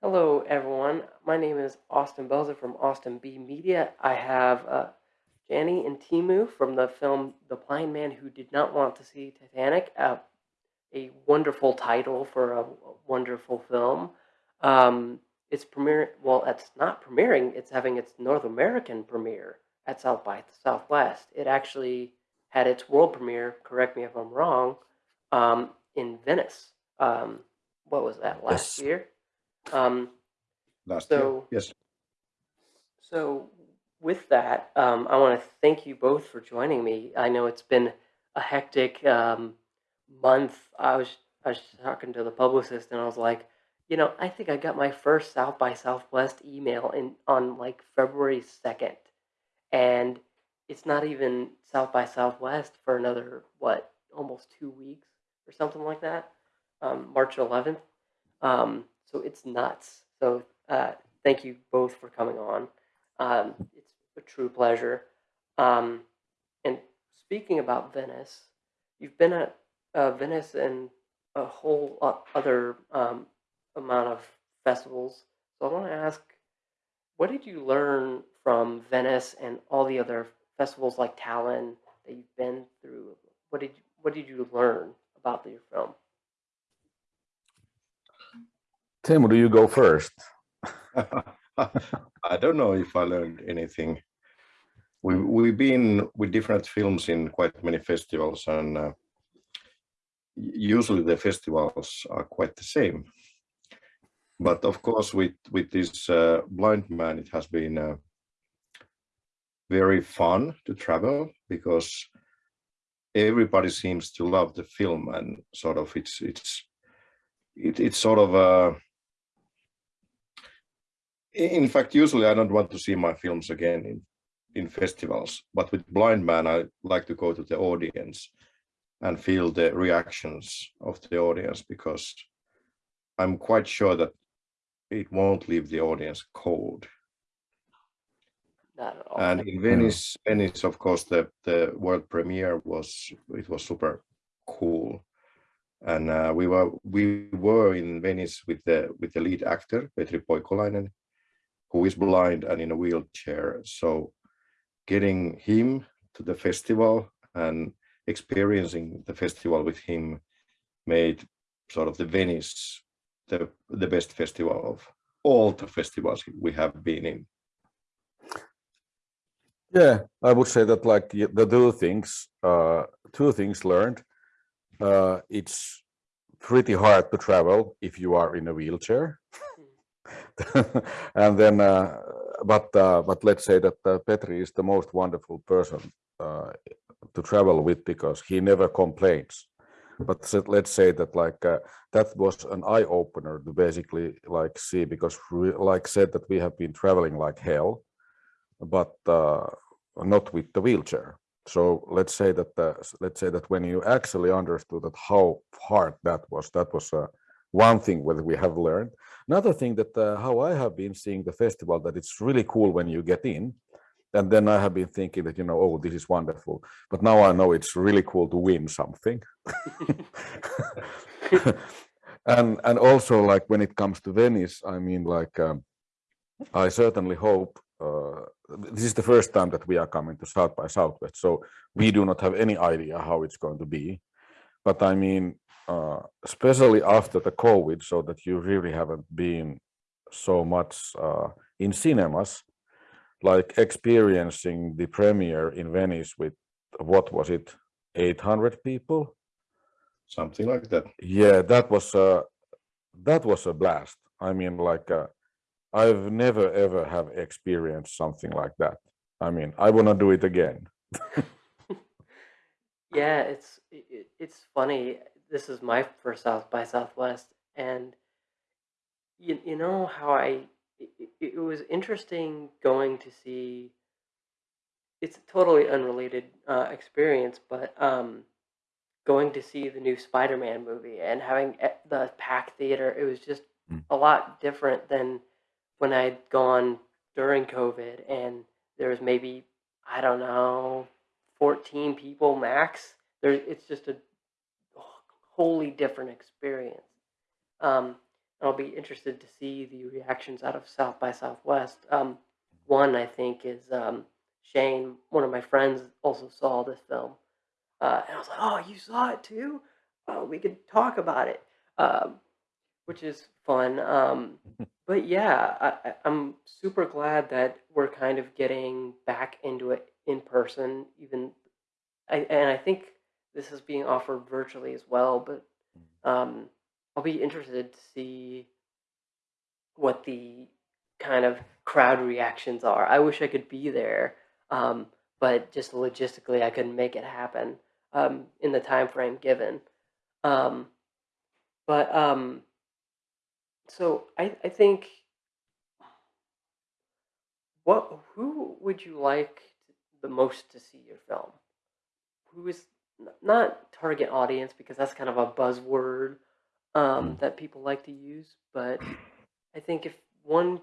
Hello, everyone. My name is Austin Belzer from Austin B Media. I have uh, Jani and Timu from the film The Blind Man Who Did Not Want to See Titanic, uh, a wonderful title for a wonderful film. Um, it's premiering, well, it's not premiering, it's having its North American premiere at South by Southwest. It actually had its world premiere, correct me if I'm wrong, um, in Venice. Um, what was that, last Yes. year? Um, Last year, so, yes. so with that, um, I want to thank you both for joining me. I know it's been a hectic um, month. I was I was talking to the publicist, and I was like, you know, I think I got my first South by Southwest email in on like February second, and it's not even South by Southwest for another what almost two weeks or something like that, um, March eleventh. Um, so it's nuts. So uh, thank you both for coming on. Um, it's a true pleasure. Um, and speaking about Venice, you've been at uh, Venice and a whole other um, amount of festivals. So I want to ask, what did you learn from Venice and all the other festivals like Tallinn that you've been through? What did you, what did you learn about your film? Tim, do you go first? I don't know if I learned anything. We, we've been with different films in quite many festivals and uh, usually the festivals are quite the same. But of course, with, with this uh, blind man, it has been uh, very fun to travel because everybody seems to love the film and sort of it's, it's, it, it's sort of a, in fact, usually I don't want to see my films again in, in festivals, but with Blind Man, I like to go to the audience and feel the reactions of the audience because I'm quite sure that it won't leave the audience cold. Not at all. And in Venice, Venice, of course, the, the world premiere was, it was super cool. And uh, we were we were in Venice with the with the lead actor Petri Poikolainen, who is blind and in a wheelchair. So getting him to the festival and experiencing the festival with him made sort of the Venice the, the best festival of all the festivals we have been in. Yeah, I would say that like the two things, uh, two things learned. Uh, it's pretty hard to travel if you are in a wheelchair. and then, uh, but uh, but let's say that uh, Petri is the most wonderful person to travel with because he never complains. But let's say that like that was an eye opener to basically like see because like said that we have been traveling like hell but not with the wheelchair. So let's say that uh, let's say that when you actually understood that how hard that was, that was uh, one thing that we have learned. Another thing that uh, how I have been seeing the festival that it's really cool when you get in, and then I have been thinking that you know oh this is wonderful, but now I know it's really cool to win something. and and also like when it comes to Venice, I mean like. Um, I certainly hope uh, this is the first time that we are coming to South by Southwest, so we do not have any idea how it's going to be. But I mean, uh, especially after the COVID, so that you really haven't been so much uh, in cinemas, like experiencing the premiere in Venice with what was it, 800 people? Something like that. Yeah, that was a that was a blast. I mean, like uh, I've never ever have experienced something like that. I mean, I want to do it again. Yeah, it's it, it- it's funny. This is my first South by Southwest, and you you know how I it, it it was interesting going to see. It's a totally unrelated uh, experience, but um, going to see the new Spider-Man movie and having e- the packed theater, it was just Mm. a lot different than when I'd gone during COVID and there was maybe, I don't know, 14 people max. There, it's just a wholly different experience. Um, I'll be interested to see the reactions out of South by Southwest. Um, one I think is um, Shane, one of my friends, also saw this film, uh, and I was like, "Oh, you saw it too? Oh, we could talk about it," um, which is fun. Um, but yeah, I, I'm super glad that we're kind of getting back into it in person. Even, I, and I think this is being offered virtually as well. But um, I'll be interested to see what the kind of crowd reactions are. I wish I could be there, um, but just logistically, I couldn't make it happen um, in the time frame given. Um, but um, so I, I think what who would you like the most to see your film? Who is not target audience because that's kind of a buzzword um, that people like to use, but I think if one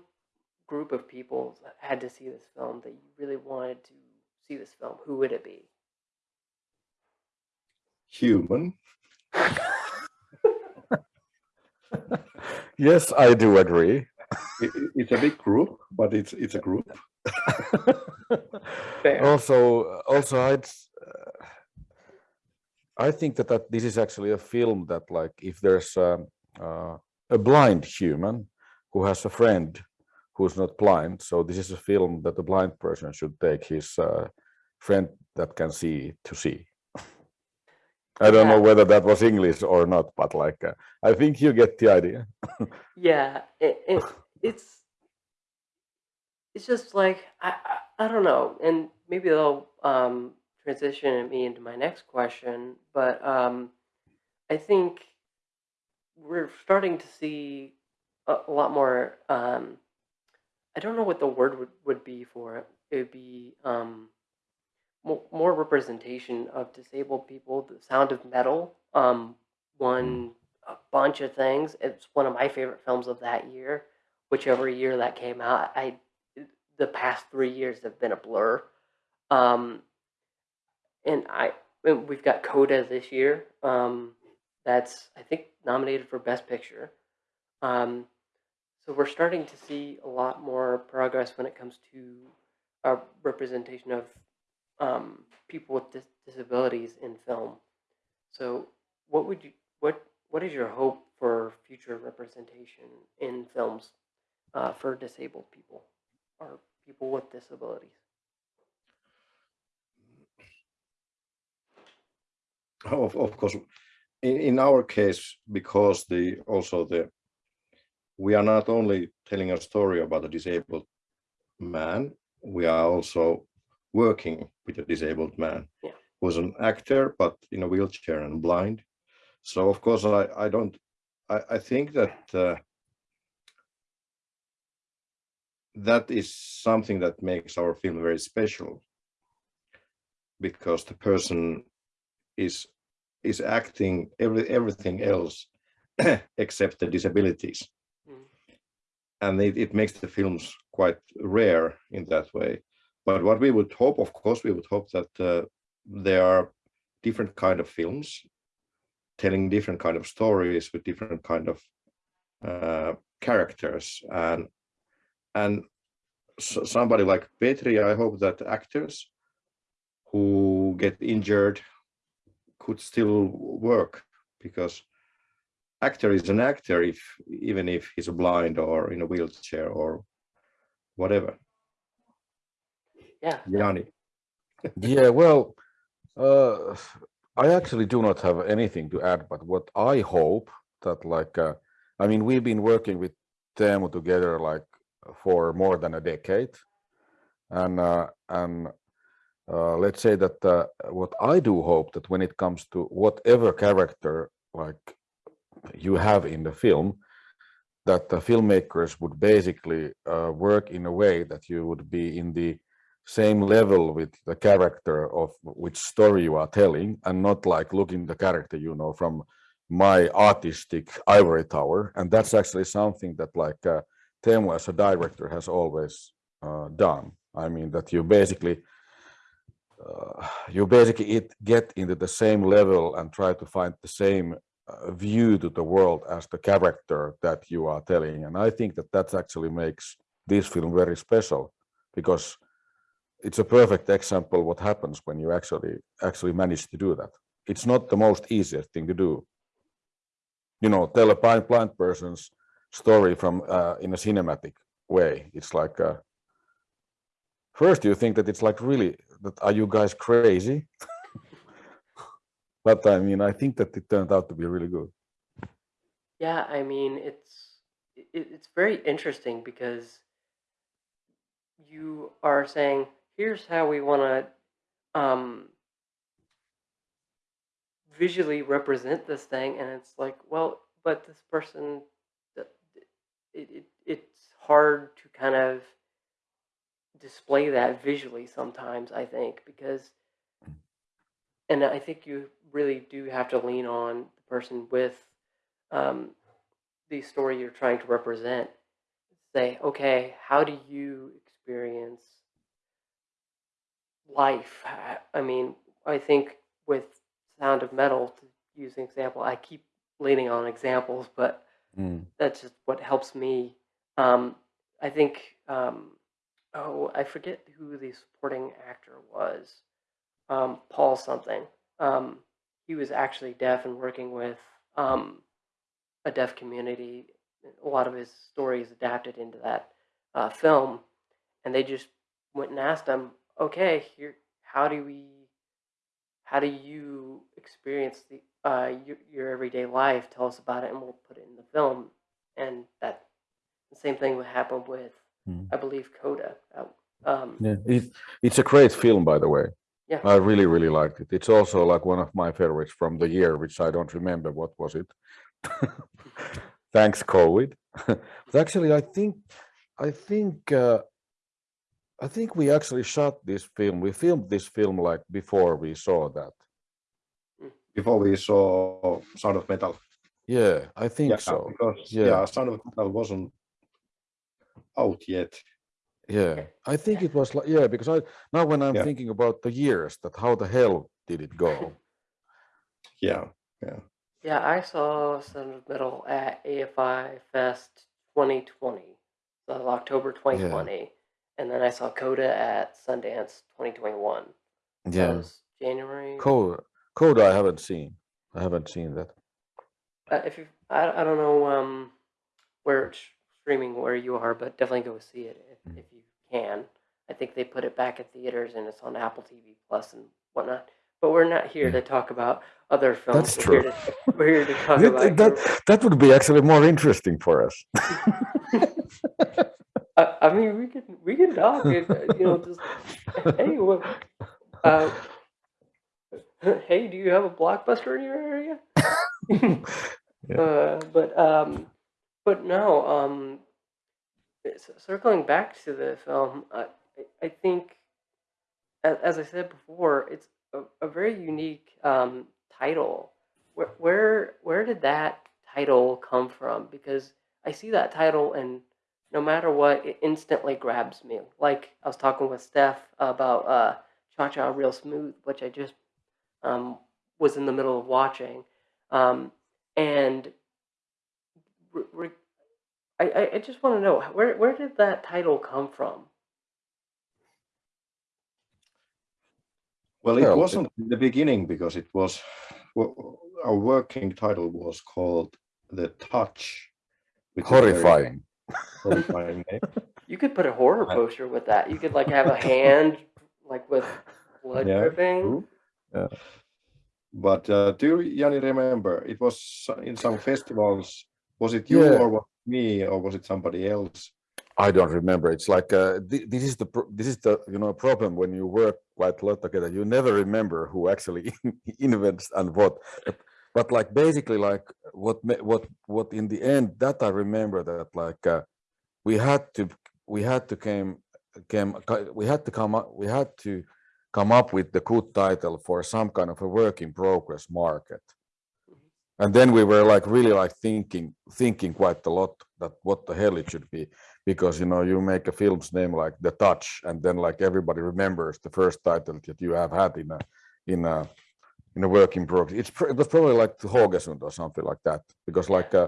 group of people had to see this film that you really wanted to see this film, who would it be? Human. Yes, I do agree. It, it- it's a big group, but it's it's a group. Also, also, I'd, uh, I think that, that this is actually a film that, like, if there's um, uh, a blind human who has a friend who's not blind, so this is a film that a blind person should take his uh, friend that can see to see. I don't know whether that was English or not, but like, uh, I think you get the idea. Yeah, it, it, it's it's just like I, I I don't know, and maybe they'll um, transition me into my next question, but um, I think we're starting to see a, a lot more. Um, I don't know what the word would, would be for it. It would be um, more, more representation of disabled people. The Sound of Metal um, won a bunch of things. It's one of my favorite films of that year. Whichever year that came out, I the past three years have been a blur. Um, and I and we've got Coda this year. Um, that's I think nominated for Best Picture. Um, so we're starting to see a lot more progress when it comes to our representation of um, people with dis- disabilities in film. So, what would you what what is your hope for future representation in films uh, for disabled people or people with disabilities? Of, of course, in, in our case, because the also the we are not only telling a story about a disabled man, we are also working with a disabled man Yeah. who's an actor but in a wheelchair and blind. So of course I, I don't I, I think that uh, that is something that makes our film very special because the person is is acting every everything else except the disabilities Mm. and it, it makes the films quite rare in that way but what we would hope of course we would hope that uh, there are different kind of films telling different kind of stories with different kind of uh, characters and and so somebody like Petri, I hope that actors who get injured could still work because actor is an actor if even if he's blind or in a wheelchair or whatever. Yeah, Jani. Yeah, well, uh, I actually do not have anything to add, but what I hope that like, uh, I mean, we've been working with Teemu together like for more than a decade, and uh, and uh, let's say that uh, what I do hope that when it comes to whatever character like you have in the film, that the filmmakers would basically uh, work in a way that you would be in the same level with the character of which story you are telling and not like looking the character you know from my artistic ivory tower. And that's actually something that like uh, Teemu as a director has always uh, done. I mean that you basically uh, you basically it, get into the same level and try to find the same uh, view to the world as the character that you are telling. And i think that that actually makes this film very special because it's a perfect example what happens when you actually actually manage to do that. It's not the most easiest thing to do. You know tell a blind blind person's story from uh, in a cinematic way. It's like uh, first you think that it's like really that are you guys crazy? But i mean i think that it turned out to be really good. Yeah, I mean, it's it, it's very interesting because you are saying, here's how we want to um, visually represent this thing, and it's like, well, but this person, it, it it's hard to kind of display that visually sometimes. I think because, and I think you really do have to lean on the person with um, the story you're trying to represent. Say, okay, how do you experience life? I- I mean, I think with Sound of Metal, to use an example, I keep leaning on examples, but Mm. that's just what helps me. Um, I think, um, oh, I forget who the supporting actor was. Um, Paul something. Um, he was actually deaf and working with um, a deaf community. A lot of his stories adapted into that uh, film, and they just went and asked him, "Okay, here, how do we, how do you experience the uh, your, your everyday life? Tell us about it, and we'll put it in the film." And that the same thing would happen with, Mm. I believe, Coda. Um, Yeah, it, it's a great film, by the way. Yeah. I really, really liked it. It's also like one of my favorites from the year, which I don't remember. What was it? Thanks, COVID. but actually, I think, I think, uh, I think we actually shot this film. We filmed this film like before we saw that. Before we saw Sound of Metal. Yeah, I think Yeah, so. because Yeah. yeah, Sound of Metal wasn't out yet. Yeah, I think it was like yeah, because I now when I'm Yeah. thinking about the years, that how the hell did it go? Yeah, yeah, Yeah, I saw Sound of Metal at AFI Fest 2020, so October 2020, and then I saw Coda at Sundance 2021. That Yeah, was January. Code Code I haven't seen. I haven't seen that. Uh, if you, I, I don't know um, where it's streaming where you are, but definitely go see it if, Mhm. if you can. I think they put it back at theaters and it's on Apple TV Plus and whatnot. But we're not here Yeah. to talk about other films. That's we're true. Here to, we're here to talk That, about. that, your- that would be actually more interesting for us. I, I mean, we can we can talk. and, uh, you know, just hey, what, uh, hey, do you have a blockbuster in your area? Yeah. uh, but um, but no. Um, circling back to the film, I I- think, as, as I said before, it's a, a very unique um, title. Where where where did that title come from? Because I see that title and no matter what, it instantly grabs me. Like I was talking with Steph about uh, Cha Cha Real Smooth, which I just um, was in the middle of watching, um, and re- re- I, I, I just want to know where where did that title come from? Well, Well, it it- wasn't in the beginning because it was well, our working title was called The Touch. which is a very Horrifying. horrifying name. You could put a horror poster with that. You could like have a hand like with blood Yeah, dripping. But uh, do you, Jani, remember it was in some festivals? Was it you Yeah. or was it me or was it somebody else? I don't remember. It's like uh, thi- this is the this is the you know problem when you work quite a lot together. You never remember who actually invents and what. But, but like basically like what what what in the end that I remember that like uh, we had to we had to came came we had to come up we had to come up with the good title for some kind of a work in progress market. And then we were like really like thinking thinking quite a lot that what the hell it should be because you know you make a film's name like the touch and then like everybody remembers the first title that you have had in a in a in a work in progress. It's pr- it was probably like the Haugesund or something like that because like uh,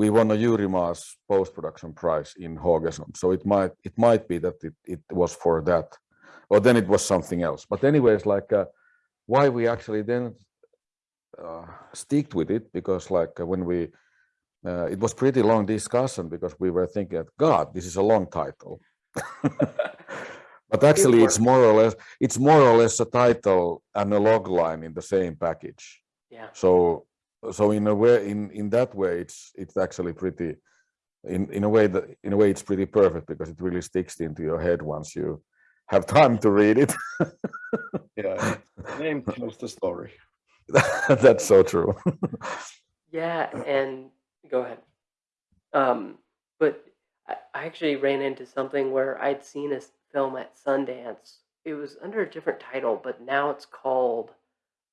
we won a Urimas post production prize in Haugesund, so it might it might be that it, it was for that, or then it was something else. But anyways, like uh, why we actually then uh, sticked with it because like when we uh, it was pretty long discussion because we were thinking that God, this is a long title. but actually it's more or less it's more or less a title and a log line in the same package. Yeah. So so in a way in in that way it's it's actually pretty in in a way that in a way it's pretty perfect because it really sticks into your head once you have time to read it. Yeah, name tells the story. That's so true. Yeah, and go ahead. Um, but I, I actually ran into something where I'd seen a film at Sundance. It was under a different title, but now it's called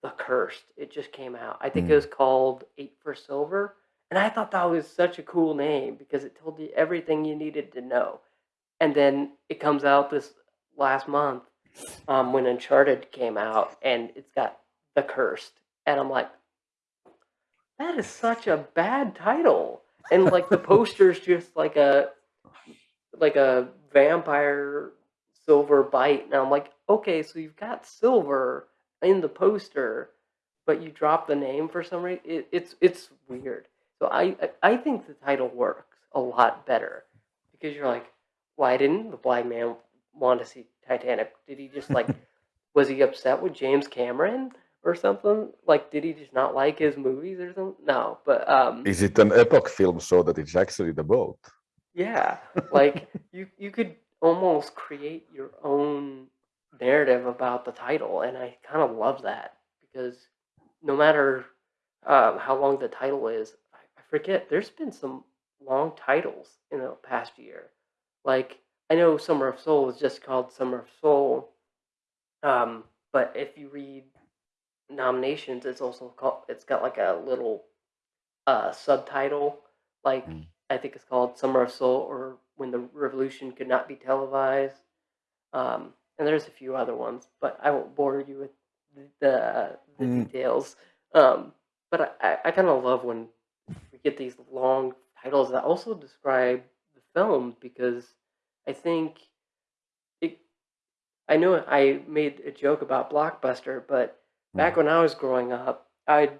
The Cursed. It just came out. I think it Mm. was called Eight for Silver. And I thought that was such a cool name because it told you everything you needed to know. And then it comes out this last month um, when Uncharted came out, and it's got The Cursed. And I'm like, that is such a bad title. And like the poster's just like a like a vampire silver bite. And I'm like, okay, so you've got silver in the poster, but you drop the name for some reason. It, it's it's weird. So I I- think the title works a lot better because you're like, why didn't the blind man want to see Titanic? Did he just like was he upset with James Cameron or something? Like, did he just not like his movies or something? No, but um, Is it an epoch film so that it's actually the boat? yeah, like you you could almost create your own narrative about the title, and I kind of love that because no matter um, how long the title is, I, I forget. There's been some long titles in the past year. Like I know Summer of Soul is just called Summer of Soul, um, but if you read nominations, it's also called. It's got like a little uh, subtitle, like Mm. I think it's called Summer of Soul or When the Revolution Could Not Be Televised. Um, and there's a few other ones, but I won't bore you with the the, the Mm. details. Um, but I, I, I kind of love when we get these long titles that also describe the film because I think it. I know I made a joke about Blockbuster, but back mm. when I was growing up, I'd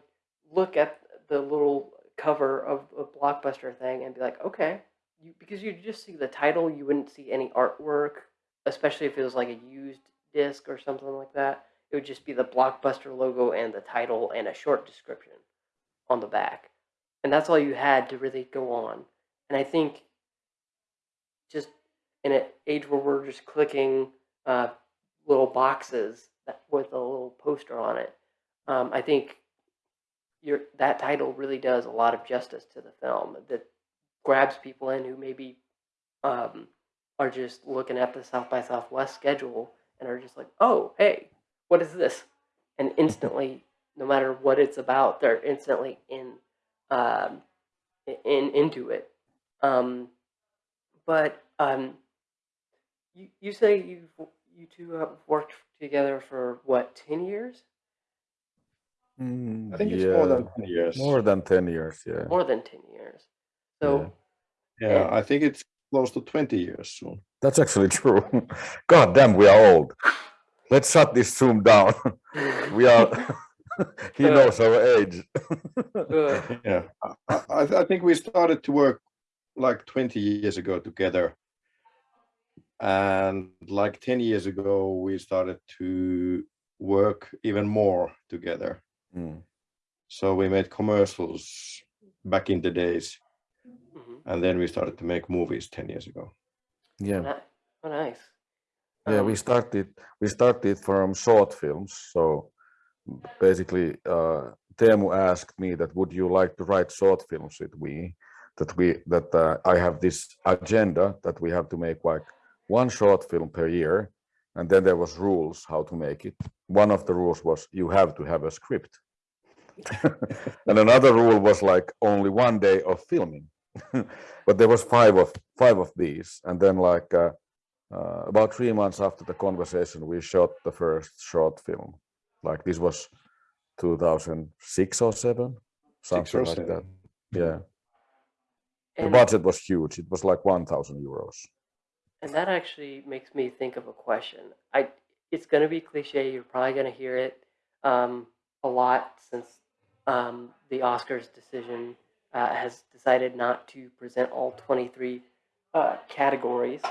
look at the little cover of a Blockbuster thing and be like, okay, you, because you just see the title, you wouldn't see any artwork, especially if it was like a used disc or something like that. It would just be the Blockbuster logo and the title and a short description on the back. And that's all you had to really go on. And I think just in an age where we're just clicking uh, little boxes that, with a little poster on it, um, I think your that title really does a lot of justice to the film. That grabs people in who maybe um, are just looking at the South by Southwest schedule and are just like, "Oh, hey, what is this?" And instantly, no matter what it's about, they're instantly in um, in into it. Um, but um, you you say you you two have worked together for what ten years? Mm, I think it's more than 10 years. more than 10 years. Yeah. More than ten years. So yeah, and- I think it's close to 20 years soon. That's actually true. God damn, we are old. Let's shut this Zoom down. we are, he Uh, knows our age. uh, Yeah, I, I, I think we started to work like 20 years ago together. And like 10 years ago, we started to work even more together. Mm. So we made commercials back in the days, mhm. and then we started to make movies 10 years ago. Yeah. Oh, nice. Yeah, we Um, started we started from short films. So basically, uh, Teemu asked me that would you like to write short films with me? That we that uh, I have this agenda that we have to make like one short film per year, and then there was rules how to make it. One of the rules was you have to have a script, and another rule was like only one day of filming. but there was five of five of these, and then like. Uh, uh, about three months after the conversation, we shot the first short film. Like this was 2006 or seven, Six something or like that. seven. Yeah, the budget was huge. It was like 1,000 euros. And that actually makes me think of a question. I it's going to be cliche. You're probably going to hear it um, a lot since um, the Oscars decision uh, has decided not to present all 23 uh, categories.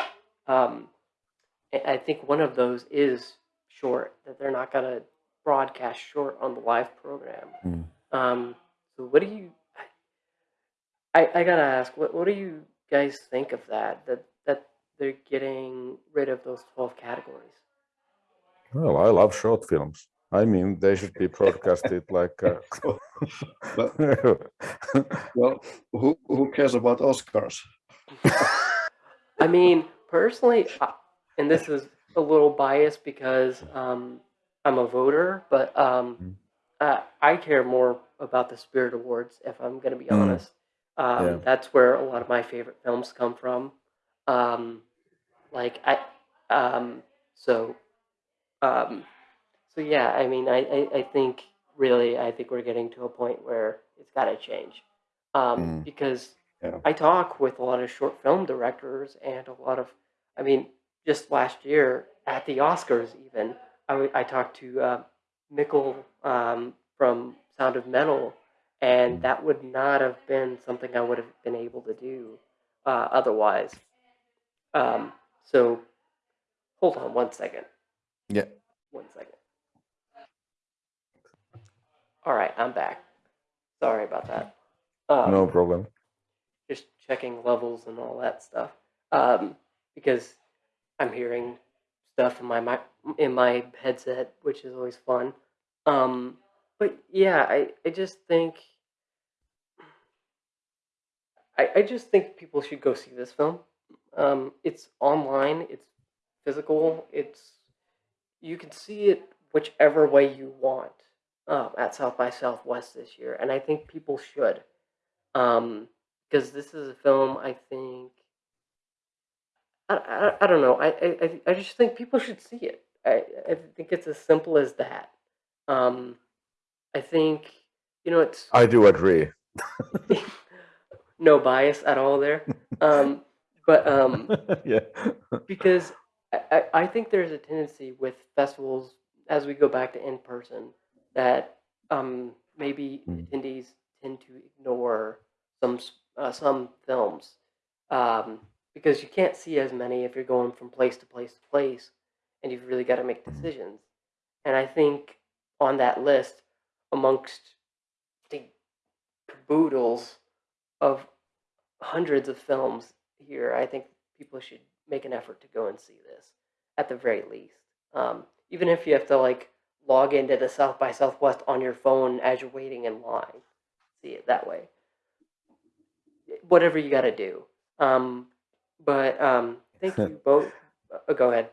Um, I think one of those is short, that they're not going to broadcast short on the live program. Mm. Um, so, what do you? I, I gotta ask, what what do you guys think of that? That that they're getting rid of those 12 categories. Well, I love short films. I mean, they should be broadcasted like. Uh, But well, who who cares about Oscars? I mean, personally, and this is a little biased because um, I'm a voter, but um, Mm. uh, I care more about the Spirit Awards, if I'm going to be Mm. honest. Um, Yeah. That's where a lot of my favorite films come from. Um, like I, um, so, um, so yeah. I mean, I, I, I think really, I think we're getting to a point where it's got to change, um, Mm. because Yeah. I talk with a lot of short film directors and a lot of, I mean, just last year at the Oscars, even I, w- I talked to uh, Mikkel um, from Sound of Metal, and Mm. that would not have been something I would have been able to do uh, otherwise. Um, so, hold on one second. Yeah. One second. All right, I'm back. Sorry about that. Um, no problem. just checking levels and all that stuff um, because I'm hearing stuff in my mi- in my headset, which is always fun. Um, but yeah, I, I just think I, I just think people should go see this film. Um, it's online, it's physical, it's you can see it whichever way you want um, at South by Southwest this year, and I think people should. Um, because this is a film I think I, I, I don't know I, I I- I just think people should see it I, I think it's as simple as that um I think you know it's I do agree. no bias at all there um but um yeah. because I, I I think there's a tendency with festivals as we go back to in person that um, maybe Mm. attendees tend to ignore some uh, some films um, because you can't see as many if you're going from place to place to place, and you've really got to make Mm. decisions. And I think on that list, amongst the caboodles of hundreds of films here, I think people should make an effort to go and see this at the very least. Um, even if you have to like log into the South by Southwest on your phone as you're waiting in line, see it that way. Whatever you got to do. Um, but um, thank you both. Uh, go ahead.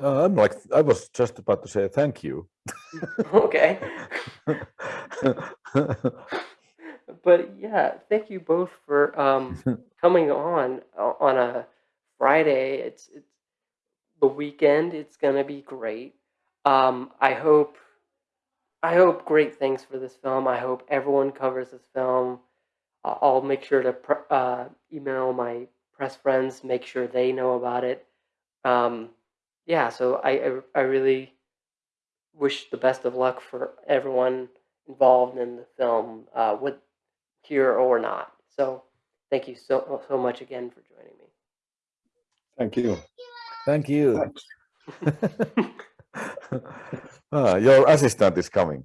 Uh, I'm like, I was just about to say thank you. okay. but yeah, thank you both for um, coming on o- on a Friday. It's it's the weekend. It's gonna be great. Um, I hope I hope great things for this film. I hope everyone covers this film. I- I'll make sure to pr- uh, email my press friends, make sure they know about it. Um, yeah, so I, I I really wish the best of luck for everyone involved in the film, uh, with here or not. So, thank you so so much again for joining me. Thank you. Thank you. Thanks. Ah, your assistant is coming.